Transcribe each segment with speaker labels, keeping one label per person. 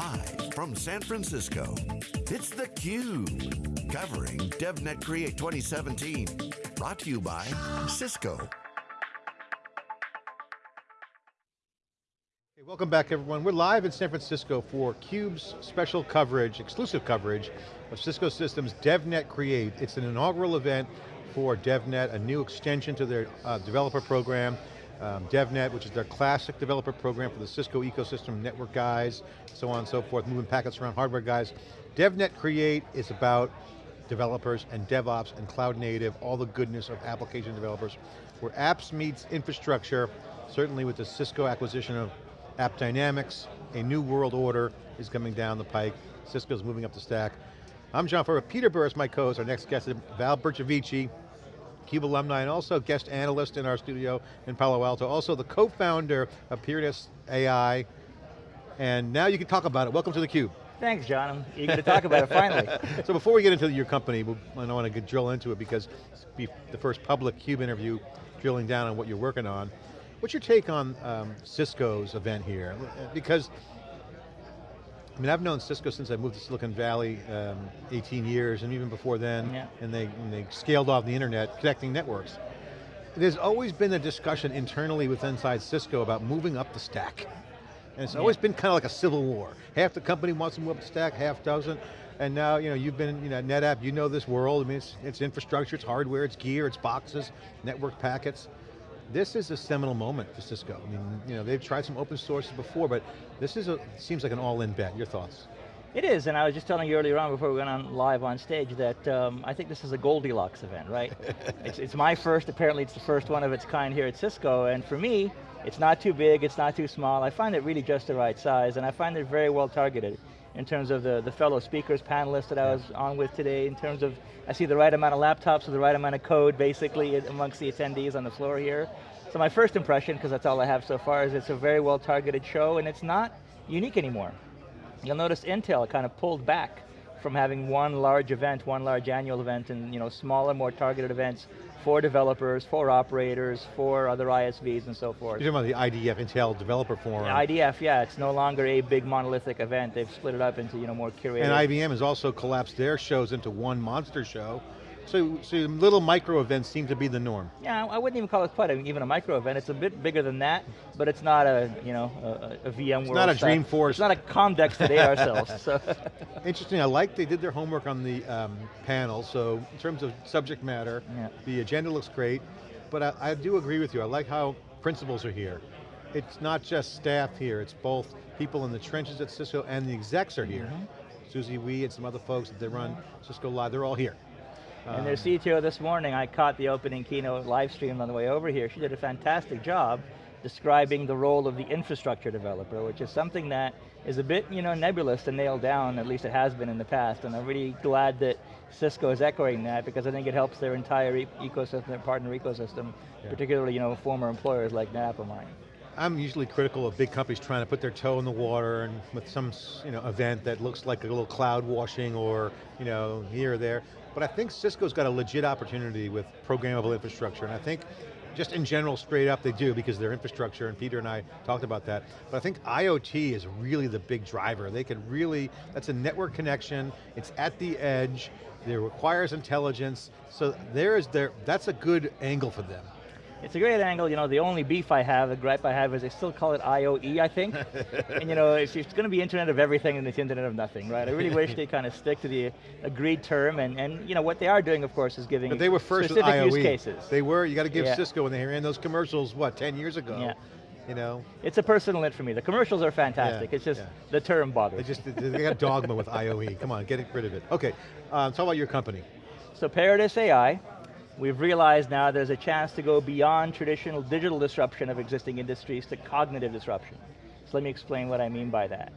Speaker 1: Live from San Francisco, it's theCUBE. Covering DevNet Create 2017. Brought to you by Cisco.
Speaker 2: Welcome back everyone. We're live in San Francisco for CUBE's special coverage, exclusive coverage of Cisco Systems DevNet Create. It's an inaugural event for DevNet, a new extension to their uh, developer program um, DevNet, which is their classic developer program for the Cisco ecosystem, network guys, so on and so forth, moving packets around hardware guys. DevNet Create is about developers and DevOps and cloud native, all the goodness of application developers, where apps meets infrastructure, certainly with the Cisco acquisition of AppDynamics, a new world order is coming down the pike. Cisco's moving up the stack. I'm John Furrier, Peter Burris, my co-host, our next guest is Val Bercovici, CUBE alumni and also guest analyst in our studio in Palo Alto, also the co-founder of Peritus AI, and now you can talk about it. Welcome to theCUBE.
Speaker 3: Thanks, John. I'm eager to talk about it finally.
Speaker 2: so before we get into your company, I want to drill into it because it's the first public CUBE interview drilling down on what you're working on. What's your take on um, Cisco's event here? Because I mean, I've known Cisco since I moved to Silicon Valley um, 18 years, and even before then, yeah. and they, they scaled off the internet, connecting networks. There's always been a discussion internally with inside Cisco about moving up the stack. And it's yeah. always been kind of like a civil war. Half the company wants to move up the stack, half doesn't. And now, you know, you've been, you know, NetApp, you know this world. I mean, it's, it's infrastructure, it's hardware, it's gear, it's boxes, network packets this is a seminal moment for Cisco. I mean, you know, they've tried some open sources before, but this is a, seems like an all-in bet. Your thoughts?
Speaker 3: It is, and I was just telling you earlier on before we went on live on stage that um, I think this is a Goldilocks event, right? it's, it's my first, apparently it's the first one of its kind here at Cisco, and for me, it's not too big, it's not too small. I find it really just the right size, and I find it very well targeted in terms of the, the fellow speakers, panelists that I was on with today, in terms of, I see the right amount of laptops with the right amount of code, basically, amongst the attendees on the floor here. So my first impression, because that's all I have so far, is it's a very well targeted show and it's not unique anymore. You'll notice Intel kind of pulled back from having one large event, one large annual event, and you know, smaller, more targeted events for developers, for operators, for other ISVs and so forth.
Speaker 2: You're talking about the IDF, Intel Developer Forum.
Speaker 3: Yeah, IDF, yeah, it's no longer a big monolithic event. They've split it up into you know, more curated.
Speaker 2: And IBM has also collapsed their shows into one monster show, so, so little micro events seem to be the norm.
Speaker 3: Yeah, I wouldn't even call it quite even a micro event. It's a bit bigger than that, but it's not a, you know, a, a VMworld.
Speaker 2: It's not a Dreamforce.
Speaker 3: It's not a Comdex today ourselves. So.
Speaker 2: Interesting, I like they did their homework on the um, panel, so in terms of subject matter, yeah. the agenda looks great, but I, I do agree with you. I like how principals are here. It's not just staff here, it's both people in the trenches at Cisco and the execs are here. Mm -hmm. Susie Wee and some other folks that they run Cisco Live, they're all here.
Speaker 3: And their CTO this morning, I caught the opening keynote live stream on the way over here. She did a fantastic job describing the role of the infrastructure developer, which is something that is a bit you know, nebulous to nail down, at least it has been in the past, and I'm really glad that Cisco is echoing that because I think it helps their entire e ecosystem, their partner ecosystem, yeah. particularly you know, former employers like NetApp or mine.
Speaker 2: I'm usually critical of big companies trying to put their toe in the water and with some you know, event that looks like a little cloud washing or you know, here or there. But I think Cisco's got a legit opportunity with programmable infrastructure, and I think just in general, straight up, they do because their infrastructure, and Peter and I talked about that. But I think IoT is really the big driver. They can really, that's a network connection, it's at the edge, it requires intelligence, so there is there, that's a good angle for them.
Speaker 3: It's a great angle, you know, the only beef I have, the gripe I have is they still call it IOE, I think. and you know, it's, it's going to be Internet of Everything and it's Internet of Nothing, right? I really wish they kind of stick to the agreed term and, and you know, what they are doing, of course, is giving
Speaker 2: but they were first
Speaker 3: specific
Speaker 2: with IOE.
Speaker 3: use cases.
Speaker 2: They were, you got to give yeah. Cisco when they ran those commercials, what, 10 years ago?
Speaker 3: Yeah.
Speaker 2: You know?
Speaker 3: It's a personal hit for me. The commercials are fantastic. Yeah, it's just yeah. the term bothers.
Speaker 2: They just they got dogma with IOE. Come on, get rid of it. Okay, um, talk about your company.
Speaker 3: So Peritus AI, We've realized now there's a chance to go beyond traditional digital disruption of existing industries to cognitive disruption. So let me explain what I mean by that.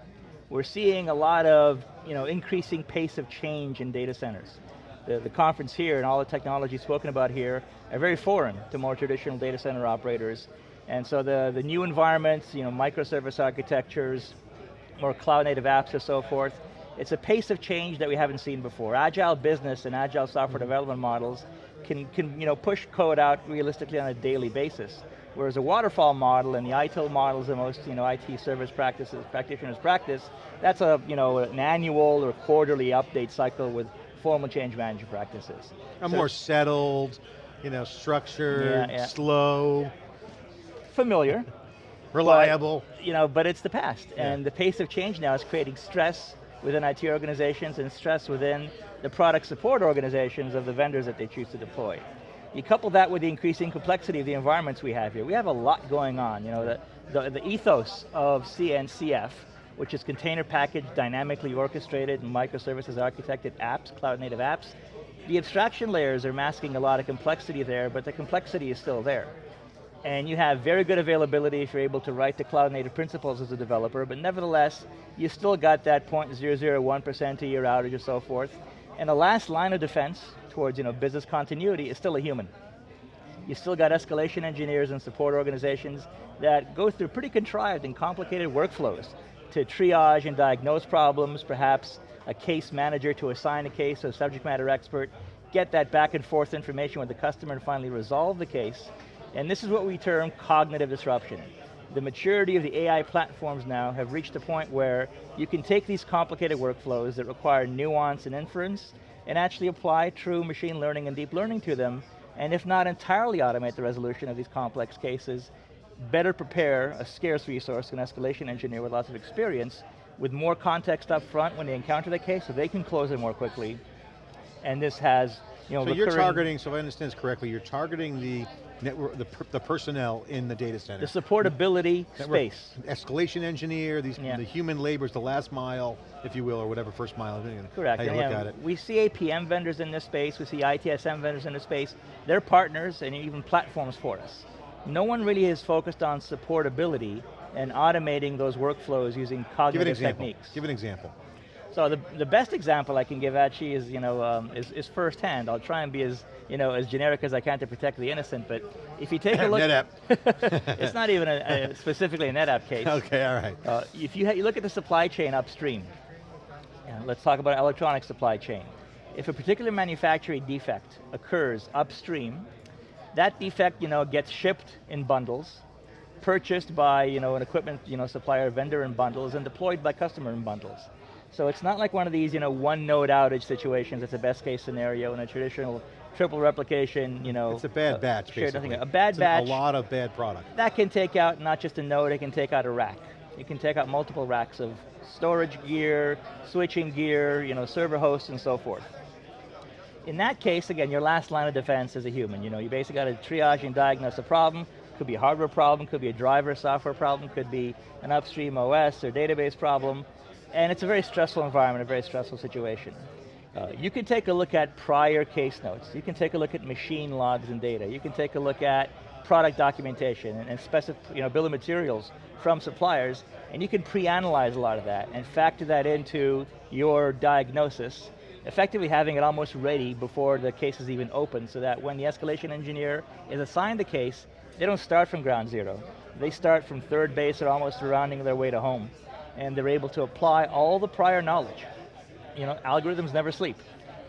Speaker 3: We're seeing a lot of you know, increasing pace of change in data centers. The, the conference here and all the technology spoken about here are very foreign to more traditional data center operators. And so the, the new environments, you know, microservice architectures, more cloud native apps and so forth, it's a pace of change that we haven't seen before. Agile business and agile software mm -hmm. development models can, can you know, push code out realistically on a daily basis. Whereas a waterfall model and the ITIL models is the most you know, IT service practices, practitioners practice, that's a, you know, an annual or quarterly update cycle with formal change management practices.
Speaker 2: A
Speaker 3: So-
Speaker 2: more settled, you know, structured,
Speaker 3: Yeah, yeah.
Speaker 2: slow,
Speaker 3: Familiar,
Speaker 2: reliable.
Speaker 3: you know, but it's the past.
Speaker 2: Yeah.
Speaker 3: And the pace of change now is creating stress within IT organizations and stress within the product support organizations of the vendors that they choose to deploy. You couple that with the increasing complexity of the environments we have here. We have a lot going on. You know, the, the, the ethos of CNCF, which is container packaged, dynamically orchestrated, microservices architected apps, cloud native apps. The abstraction layers are masking a lot of complexity there, but the complexity is still there and you have very good availability if you're able to write the cloud native principles as a developer, but nevertheless, you still got that 0.001% a year outage or so forth. And the last line of defense towards you know, business continuity is still a human. You still got escalation engineers and support organizations that go through pretty contrived and complicated workflows to triage and diagnose problems, perhaps a case manager to assign a case to a subject matter expert, get that back and forth information with the customer and finally resolve the case. And this is what we term cognitive disruption. The maturity of the AI platforms now have reached a point where you can take these complicated workflows that require nuance and inference and actually apply true machine learning and deep learning to them, and if not entirely automate the resolution of these complex cases, better prepare a scarce resource, an escalation engineer with lots of experience, with more context up front when they encounter the case so they can close it more quickly. And this has, you know,
Speaker 2: So you're targeting, so if I understand this correctly, you're targeting the network, the, per- the personnel in the data center.
Speaker 3: the supportability
Speaker 2: Network
Speaker 3: space.
Speaker 2: Escalation engineer, these,
Speaker 3: Yeah.
Speaker 2: the human labor is the last mile, if you will, or whatever first mile,
Speaker 3: Correct,
Speaker 2: how you
Speaker 3: and
Speaker 2: look at it.
Speaker 3: we see APM vendors in this space, we see ITSM vendors in this space. They're partners and even platforms for us. No one really is focused on supportability and automating those workflows using cognitive
Speaker 2: Give an example,
Speaker 3: techniques.
Speaker 2: give an example.
Speaker 3: So the, the best example I can give actually is, you know, um, is, is firsthand. I'll try and be as, you know, as generic as I can to protect the innocent, but if you take a look-
Speaker 2: NetApp.
Speaker 3: it's not even a, a, specifically a NetApp case.
Speaker 2: Okay, all right.
Speaker 3: Uh, if you, you look at the supply chain upstream, let's talk about electronic supply chain. If a particular manufacturing defect occurs upstream, that defect you know, gets shipped in bundles, purchased by you know, an equipment you know, supplier vendor in bundles, and deployed by customer in bundles. So it's not like one of these you know, one node outage situations, it's a best case scenario in a traditional triple replication, you know.
Speaker 2: It's a bad
Speaker 3: uh,
Speaker 2: batch,
Speaker 3: shared
Speaker 2: basically.
Speaker 3: A bad
Speaker 2: It's
Speaker 3: batch
Speaker 2: A lot of bad product.
Speaker 3: that can take out not just a node, it can take out a rack. It can take out multiple racks of storage gear, switching gear, you know, server hosts and so forth. In that case, again, your last line of defense is a human. You know, you basically got to triage and diagnose a problem. Could be a hardware problem, could be a driver software problem, could be an upstream OS or database problem. And it's a very stressful environment, a very stressful situation. Uh, you can take a look at prior case notes. You can take a look at machine logs and data. You can take a look at product documentation and, and specific, you know, bill of materials from suppliers, and you can pre-analyze a lot of that and factor that into your diagnosis, effectively having it almost ready before the case is even open so that when the escalation engineer is assigned the case, they don't start from ground zero. They start from third base or almost rounding their way to home. And they're able to apply all the prior knowledge. You know, algorithms never sleep.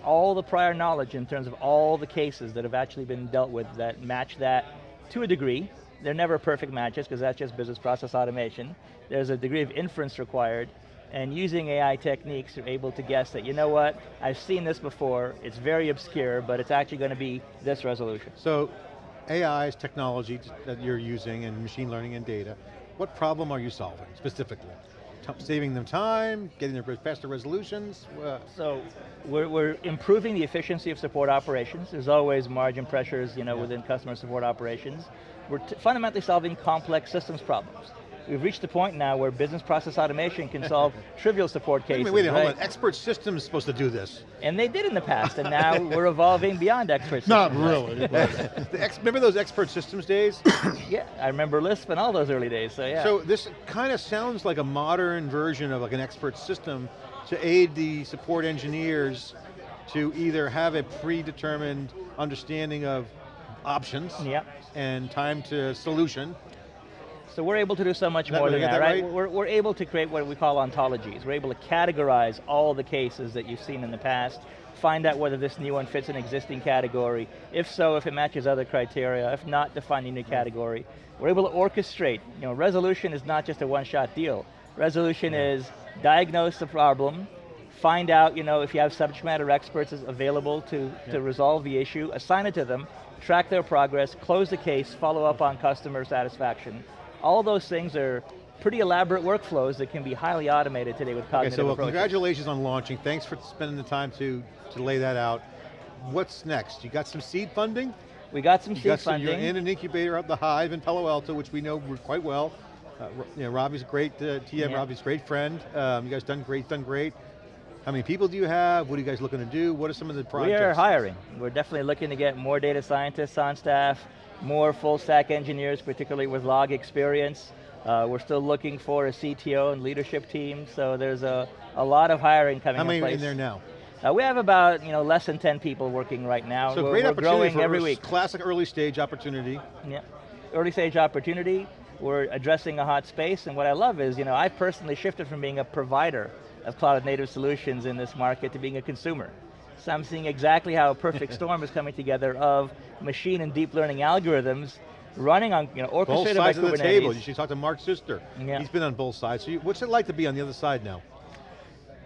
Speaker 3: All the prior knowledge in terms of all the cases that have actually been dealt with that match that to a degree. They're never perfect matches because that's just business process automation. There's a degree of inference required and using AI techniques, you're able to guess that, you know what, I've seen this before, it's very obscure, but it's actually going to be this resolution.
Speaker 2: So, AI is technology that you're using and machine learning and data. What problem are you solving specifically? Saving them time, getting their faster resolutions? Uh,
Speaker 3: So we're, we're improving the efficiency of support operations. There's always margin pressures you know,
Speaker 2: Yeah.
Speaker 3: within customer support operations. We're fundamentally solving complex systems problems. We've reached the point now where business process automation can solve trivial support cases,
Speaker 2: wait, a minute, hold on. Expert systems supposed to do this.
Speaker 3: And they did in the past, and now we're evolving beyond expert
Speaker 4: Not
Speaker 3: systems.
Speaker 4: Not really,
Speaker 2: The ex, remember those expert systems days?
Speaker 3: Yeah, I remember Lisp and all those early days, so yeah.
Speaker 2: So this kind of sounds like a modern version of like an expert system to aid the support engineers to either have a predetermined understanding of options
Speaker 3: Yep.
Speaker 2: and time to solution.
Speaker 3: So we're able to do so much
Speaker 2: That-
Speaker 3: more than that,
Speaker 2: that
Speaker 3: right?
Speaker 2: right?
Speaker 3: We're, we're able to create what we call ontologies. We're able to categorize all the cases that you've seen in the past, find out whether this new one fits an existing category. If so, if it matches other criteria. If not, define a new category. We're able to orchestrate. You know, resolution is not just a one-shot deal. Resolution is diagnose the problem, find out, you know, if you have subject matter experts available to, to resolve the issue, assign it to them, track their progress, close the case, follow up on customer satisfaction. All those things are pretty elaborate workflows that can be highly automated today with cognitive Okay,
Speaker 2: so well, congratulations on launching. Thanks for spending the time to, to lay that out. What's next? You got some seed funding?
Speaker 3: We got some
Speaker 2: You
Speaker 3: seed
Speaker 2: got some,
Speaker 3: funding.
Speaker 2: you're in an incubator up the Hive in Palo Alto, which we know quite well. Uh, you know, Ravi's a great uh, TM,
Speaker 3: Yeah.
Speaker 2: Ravi's a great friend. Um, you guys done great, done great. How many people do you have? What are you guys looking to do? What are some of the projects?
Speaker 3: We are hiring. We're definitely looking to get more data scientists on staff, more full stack engineers, particularly with log experience. Uh, we're still looking for a CTO and leadership team, so there's a, a lot of hiring coming
Speaker 2: How many
Speaker 3: in
Speaker 2: are in there now?
Speaker 3: Uh, we have about you know less than 10 people working right now.
Speaker 2: So
Speaker 3: we're,
Speaker 2: great
Speaker 3: we're
Speaker 2: opportunity
Speaker 3: growing every week.
Speaker 2: classic early stage opportunity.
Speaker 3: Yeah. Early stage opportunity, we're addressing a hot space, and what I love is, you know, I personally shifted from being a provider of cloud native solutions in this market to being a consumer. So I'm seeing exactly how a perfect storm is coming together of machine and deep learning algorithms running on, you know,
Speaker 2: Both
Speaker 3: orchestrated by
Speaker 2: sides of the table. You should talk to Mark Sister.
Speaker 3: Yeah.
Speaker 2: He's been on both sides. So you, what's it like to be on the other side now?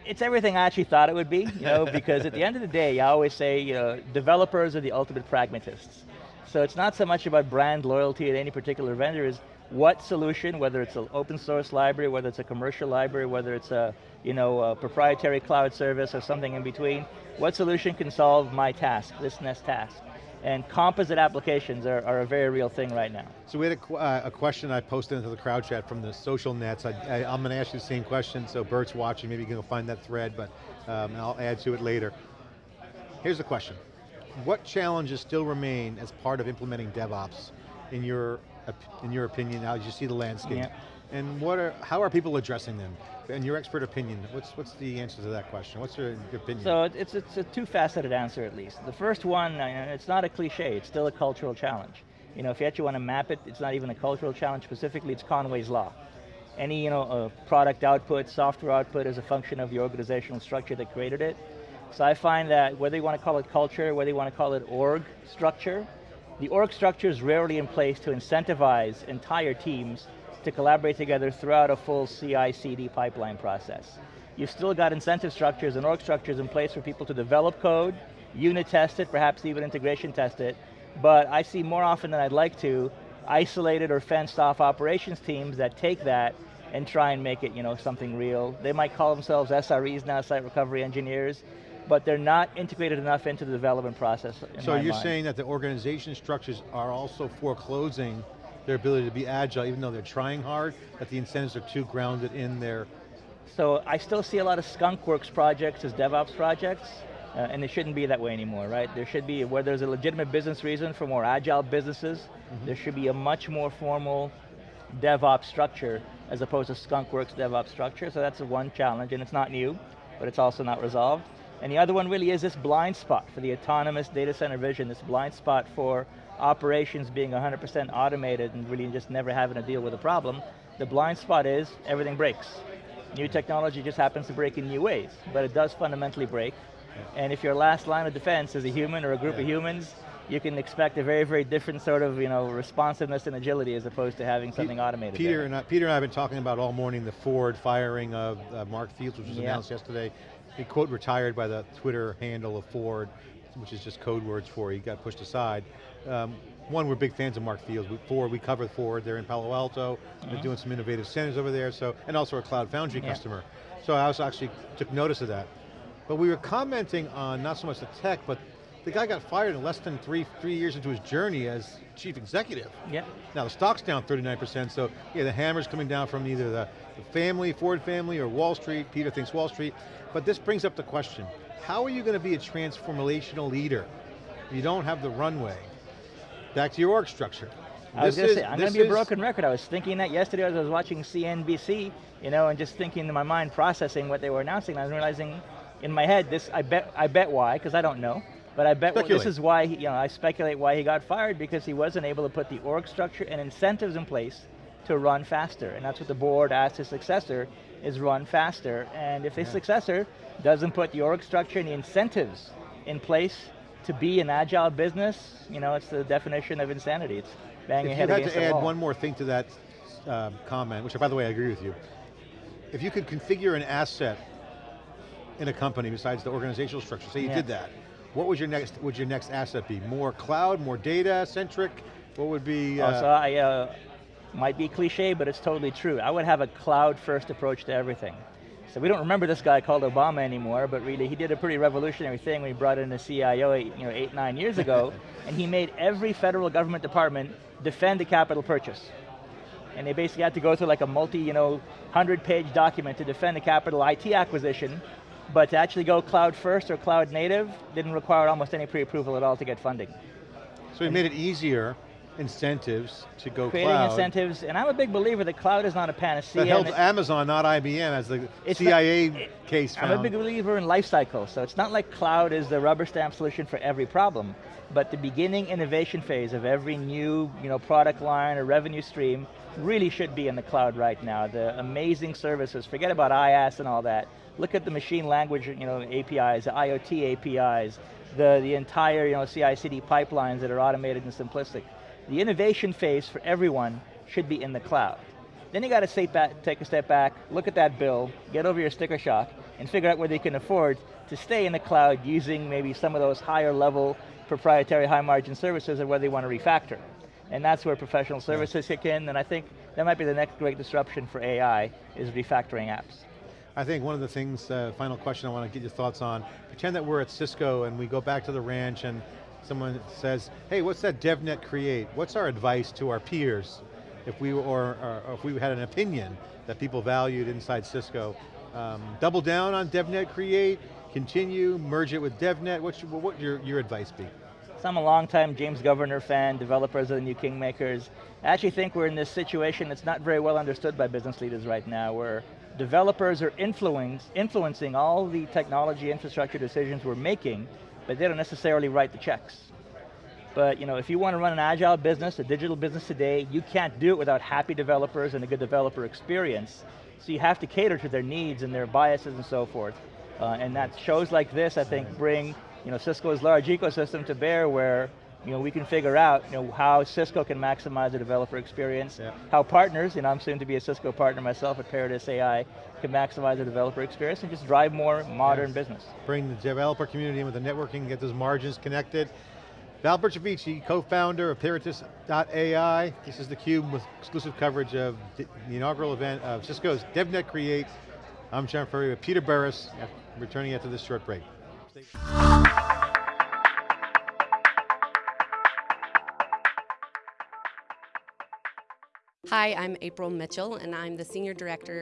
Speaker 3: it's everything I actually thought it would be, you know, because at the end of the day, I always say, you know, developers are the ultimate pragmatists. So it's not so much about brand loyalty at any particular vendor, is what solution, whether it's an open source library, whether it's a commercial library, whether it's a, you know, a proprietary cloud service or something in between, what solution can solve my task, this next task? And composite applications are, are a very real thing right now.
Speaker 2: So we had a, uh, a question I posted into the crowd chat from the social nets. I, I'm going to ask you the same question, so Bert's watching, maybe you can go find that thread, but um, I'll add to it later. Here's the question. What challenges still remain as part of implementing DevOps in your, in your opinion, now as you see the landscape? And what are, how are people addressing them? In your expert opinion, what's, what's the answer to that question? What's your, your opinion?
Speaker 3: So it's, it's a two-faceted answer at least. The first one, uh, it's not a cliche, it's still a cultural challenge. You know, if you actually want to map it, it's not even a cultural challenge specifically, it's Conway's Law. Any you know, uh, product output, software output is a function of the organizational structure that created it. So I find that whether you want to call it culture, whether you want to call it org structure, the org structure is rarely in place to incentivize entire teams to collaborate together throughout a full CI/CD pipeline process. You've still got incentive structures and org structures in place for people to develop code, unit test it, perhaps even integration test it, but I see more often than I'd like to, isolated or fenced off operations teams that take that and try and make it you know, something real. They might call themselves SREs now, site recovery engineers, but they're not integrated enough into the development process.
Speaker 2: So you're
Speaker 3: mind.
Speaker 2: saying that the organization structures are also foreclosing their ability to be agile, even though they're trying hard, that the incentives are too grounded in their,
Speaker 3: So I still see a lot of skunkworks projects as DevOps projects, uh, and it shouldn't be that way anymore, right? There should be, where there's a legitimate business reason for more agile businesses, there should be a much more formal DevOps structure as opposed to skunkworks DevOps structure, so that's one challenge, and it's not new, but it's also not resolved. And the other one really is this blind spot for the autonomous data center vision, this blind spot for operations being 100% automated and really just never having to deal with a problem. The blind spot is everything breaks. New technology just happens to break in new ways, but it does fundamentally break. And if your last line of defense is a human or a group of humans, you can expect a very, very different sort of you know, responsiveness and agility as opposed to having something automated.
Speaker 2: Peter
Speaker 3: there.
Speaker 2: and, I, Peter and I have been talking about all morning the Ford firing of uh, Mark Fields, which was
Speaker 3: Yeah.
Speaker 2: announced yesterday. He quote retired by the Twitter handle of Ford, which is just code words for he got pushed aside. Um, one, we're big fans of Mark Fields. We, Ford, we cover Ford, they're in Palo Alto, they're doing some innovative centers over there, so, and also a Cloud Foundry
Speaker 3: Yeah.
Speaker 2: customer. So I also actually took notice of that. But we were commenting on not so much the tech, but the guy got fired in less than three, three years into his journey as chief executive.
Speaker 3: Yeah.
Speaker 2: Now the stock's down 39%, so yeah, the hammer's coming down from either the, the family, Ford family, or Wall Street. Peter thinks Wall Street. But this brings up the question, how are you going to be a transformational leader if you don't have the runway? Back to your org structure.
Speaker 3: I was
Speaker 2: This
Speaker 3: going to
Speaker 2: is-
Speaker 3: say, I'm going to be a broken record. I was thinking that yesterday as I was watching CNBC, you know, and just thinking in my mind, processing what they were announcing, and I was realizing in my head, this, I bet, I bet why, because I don't know, but I bet wh- this
Speaker 2: Speculate.
Speaker 3: is why, he, you know, I speculate why he got fired, because he wasn't able to put the org structure and incentives in place to run faster, and that's what the board asked his successor, is run faster. And if his
Speaker 2: Yeah.
Speaker 3: successor doesn't put the org structure and the incentives in place to be an agile business, you know, it's the definition of insanity. It's banging
Speaker 2: If
Speaker 3: your
Speaker 2: you
Speaker 3: head
Speaker 2: had
Speaker 3: against
Speaker 2: to add one more thing to that um, comment, which by the way I agree with you, if you could configure an asset in a company besides the organizational structure, say you
Speaker 3: Yeah.
Speaker 2: did that, what would your next would your next asset be? More cloud, more data centric? What would be?
Speaker 3: Oh,
Speaker 2: uh,
Speaker 3: so I, uh, might be cliche, but it's totally true. I would have a cloud first approach to everything. So we don't remember this guy called Obama anymore, but really he did a pretty revolutionary thing when he brought in a CIO eight, you know, eight, nine years ago, and he made every federal government department defend a capital purchase. And they basically had to go through like a multi, you know, 100 page document to defend a capital IT acquisition, but to actually go cloud first or cloud native didn't require almost any pre-approval at all to get funding.
Speaker 2: so we made it easier, incentives to go
Speaker 3: Creating
Speaker 2: cloud.
Speaker 3: incentives, and I'm a big believer that cloud is not a panacea.
Speaker 2: That helped Amazon, not IBM, as the CIA
Speaker 3: not- it-
Speaker 2: case
Speaker 3: I'm a big believer in life cycle, so it's not like cloud is the rubber stamp solution for every problem, but the beginning innovation phase of every new you know, product line or revenue stream really should be in the cloud right now. The amazing services, forget about IaaS and all that. Look at the machine language you know, APIs, the IoT APIs, the, the entire you know, CI/CD pipelines that are automated and simplistic. The innovation phase for everyone should be in the cloud. Then you got to back, take a step back, look at that bill, get over your sticker shock, and figure out whether you can afford to stay in the cloud using maybe some of those higher level proprietary high margin services or whether you want to refactor. And that's where professional services kick in, and I think that might be the next great disruption for AI, is refactoring apps.
Speaker 2: I think one of the things, uh, final question I want to get your thoughts on, pretend that we're at Cisco and we go back to the ranch and someone says, hey, what's that DevNet create? What's our advice to our peers if we, or, or if we had an opinion that people valued inside Cisco? Um, double down on DevNet create, continue, merge it with DevNet, what should, what would your, your advice be?
Speaker 3: So I'm a longtime James Governor fan, developers of the new Kingmakers. I actually think we're in this situation that's not very well understood by business leaders right now, where developers are influence, influencing all the technology infrastructure decisions we're making, but they don't necessarily write the checks. But you know, if you want to run an agile business, a digital business today, you can't do it without happy developers and a good developer experience. So you have to cater to their needs and their biases and so forth. Uh, and that shows like this, I think, bring you know, Cisco's large ecosystem to bear where you know, we can figure out you know, how Cisco can maximize the developer experience,
Speaker 2: Yeah.
Speaker 3: how partners, you know, I'm soon to be a Cisco partner myself at Peritus AI, can maximize the developer experience and just drive more modern business.
Speaker 2: Bring the developer community in with the networking, get those margins connected. Val Bercovici, co-founder of Peritus.ai. This is theCUBE with exclusive coverage of the inaugural event of Cisco's DevNet Create. I'm John Furrier with Peter Burris, returning after this short break.
Speaker 4: Hi, I'm April Mitchell, and I'm the Senior Director